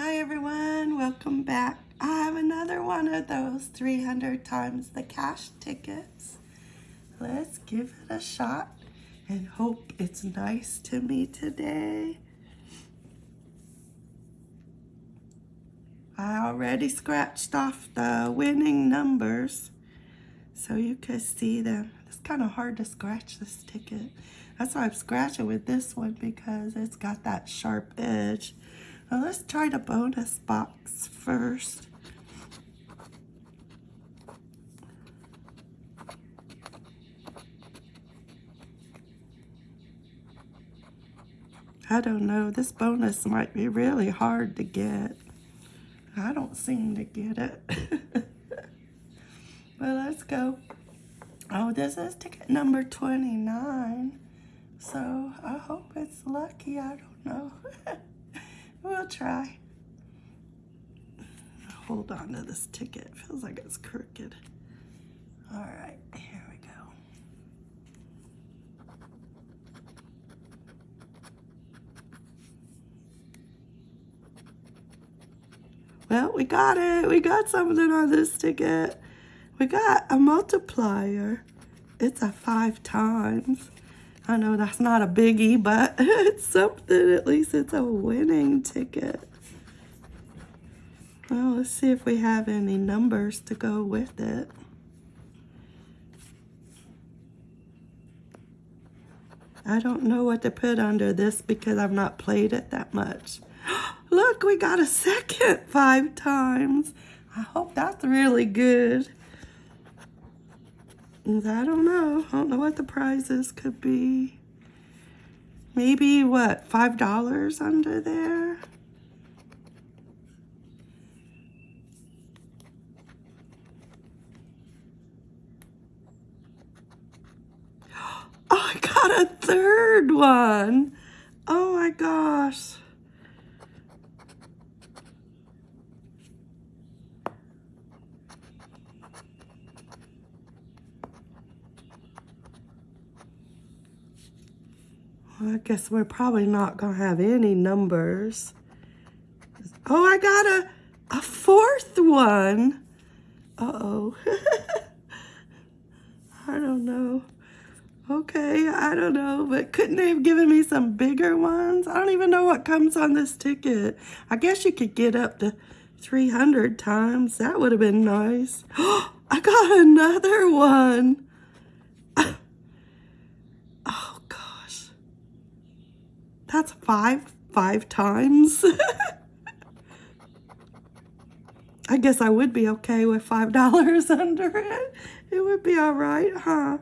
Hi everyone, welcome back. I have another one of those 300 times the cash tickets. Let's give it a shot and hope it's nice to me today. I already scratched off the winning numbers so you can see them. It's kind of hard to scratch this ticket. That's why I'm scratching with this one because it's got that sharp edge. Well, let's try the bonus box first. I don't know, this bonus might be really hard to get. I don't seem to get it. well, let's go. Oh, this is ticket number 29. So I hope it's lucky. I don't know. we'll try. Hold on to this ticket. Feels like it's crooked. All right, here we go. Well, we got it. We got something on this ticket. We got a multiplier. It's a five times. I know that's not a biggie, but it's something. At least it's a winning ticket. Well, let's see if we have any numbers to go with it. I don't know what to put under this because I've not played it that much. Look, we got a second five times. I hope that's really good. I don't know. I don't know what the prizes could be. Maybe, what, $5 under there? Oh, I got a third one. Oh my gosh. Well, I guess we're probably not going to have any numbers. Oh, I got a, a fourth one. Uh-oh. I don't know. Okay, I don't know, but couldn't they have given me some bigger ones? I don't even know what comes on this ticket. I guess you could get up to 300 times. That would have been nice. I got another one. That's five, five times. I guess I would be okay with $5 under it. It would be all right, huh?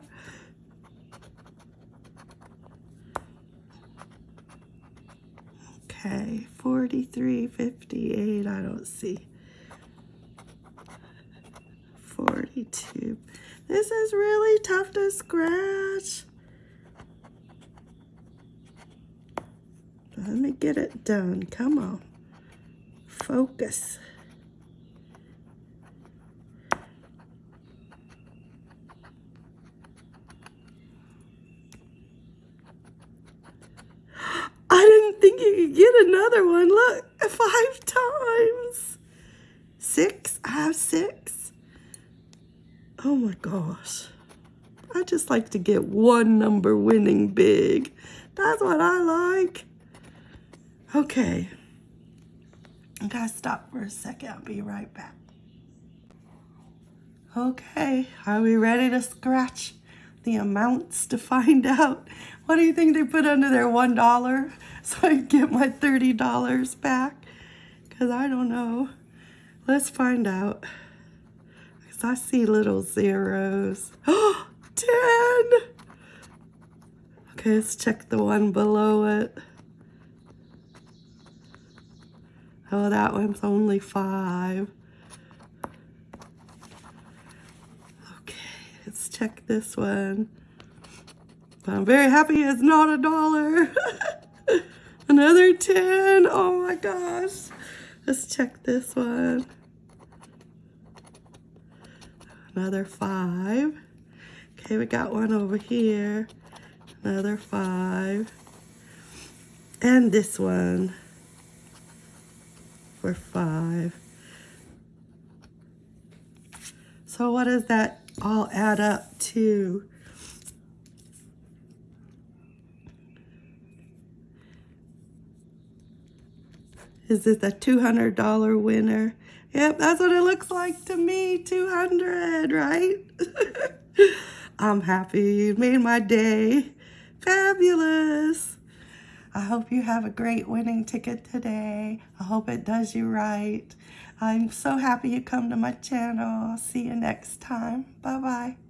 Okay, 43.58, I don't see. 42. This is really tough to scratch. Let me get it done. Come on. Focus. I didn't think you could get another one. Look, five times. Six? I have six. Oh my gosh. I just like to get one number winning big. That's what I like. Okay. I gotta stop for a second. I'll be right back. Okay, are we ready to scratch the amounts to find out? What do you think they put under there? $1 so I get my $30 back? Because I don't know. Let's find out. Because I see little zeros. Oh, 10! Okay, let's check the one below it. Oh, that one's only five. Okay, let's check this one. I'm very happy it's not a dollar. Another 10. Oh my gosh. Let's check this one. Another five. Okay, we got one over here. Another five. And this one. For five. So what does that all add up to? Is this a $200 winner? Yep, that's what it looks like to me, 200, right? I'm happy. You made my day. Fabulous. I hope you have a great winning ticket today. I hope it does you right. I'm so happy you come to my channel. See you next time. Bye-bye.